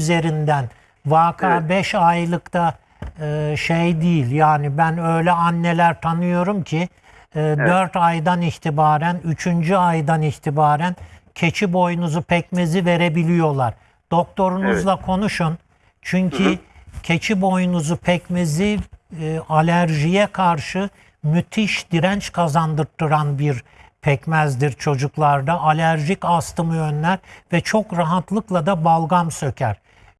üzerinden vaka Evet. 5 aylıkta e, şey değil. Yani ben öyle anneler tanıyorum ki 4 aydan itibaren 3. aydan itibaren keçi boynuzu pekmezi verebiliyorlar. Doktorunuzla konuşun. Çünkü keçi boynuzu pekmezi e, alerjiye karşı müthiş direnç kazandırtıran bir pekmezdir çocuklarda. Alerjik astımı önler ve çok rahatlıkla da balgam söker.